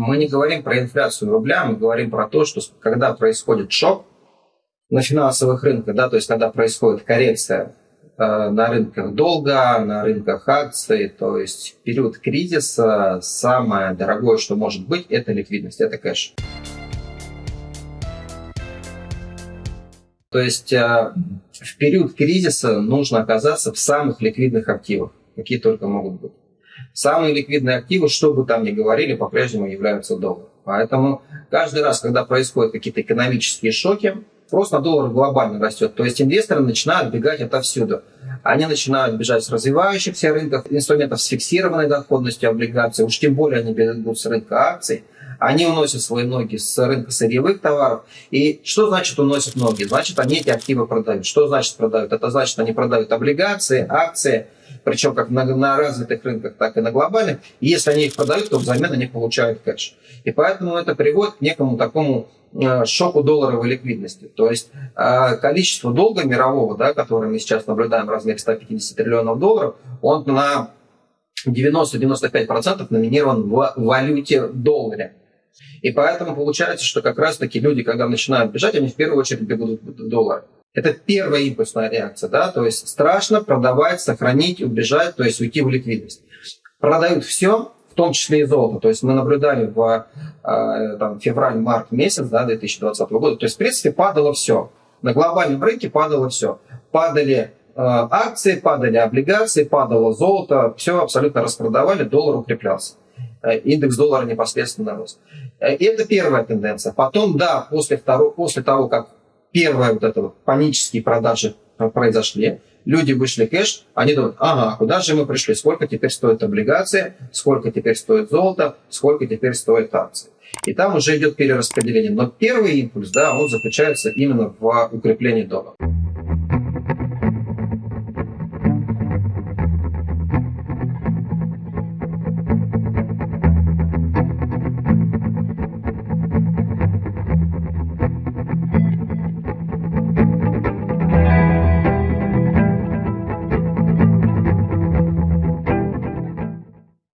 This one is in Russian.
мы не говорим про инфляцию рубля, мы говорим про то, что когда происходит шок на финансовых рынках, да, то есть когда происходит коррекция э, на рынках долга, на рынках акций, то есть в период кризиса самое дорогое, что может быть, это ликвидность, это кэш. То есть э, в период кризиса нужно оказаться в самых ликвидных активах, какие только могут быть. Самые ликвидные активы, что бы там ни говорили, по-прежнему являются доллар. Поэтому каждый раз, когда происходят какие-то экономические шоки, спрос на доллар глобально растет. То есть инвесторы начинают бегать отовсюду. Они начинают бежать с развивающихся рынков, инструментов с фиксированной доходностью облигаций, уж тем более они бегут с рынка акций. Они уносят свои ноги с рынка сырьевых товаров. И что значит уносят ноги? Значит, они эти активы продают. Что значит продают? Это значит, они продают облигации, акции, причем как на, на развитых рынках, так и на глобальных. И если они их продают, то взамен они получают кэш. И поэтому это приводит к некому такому э, шоку долларовой ликвидности. То есть э, количество долга мирового, да, которое мы сейчас наблюдаем в размере 150 триллионов долларов, он на 90-95% номинирован в валюте долларе. И поэтому получается, что как раз-таки люди, когда начинают бежать, они в первую очередь бегут в доллар. Это первая импульсная реакция, да, то есть страшно продавать, сохранить, убежать, то есть уйти в ликвидность. Продают все, в том числе и золото. То есть мы наблюдали в э, февраль-март месяц да, 2020 года, то есть в принципе падало все. На глобальном рынке падало все. Падали э, акции, падали облигации, падало золото, все абсолютно распродавали, доллар укреплялся. Э, индекс доллара непосредственно рос. Э, это первая тенденция. Потом, да, после, второго, после того, как первые вот это вот панические продажи произошли, люди вышли кэш, они думают, ага, куда же мы пришли, сколько теперь стоит облигации, сколько теперь стоит золото, сколько теперь стоит акции. И там уже идет перераспределение. Но первый импульс, да, он заключается именно в укреплении доллара.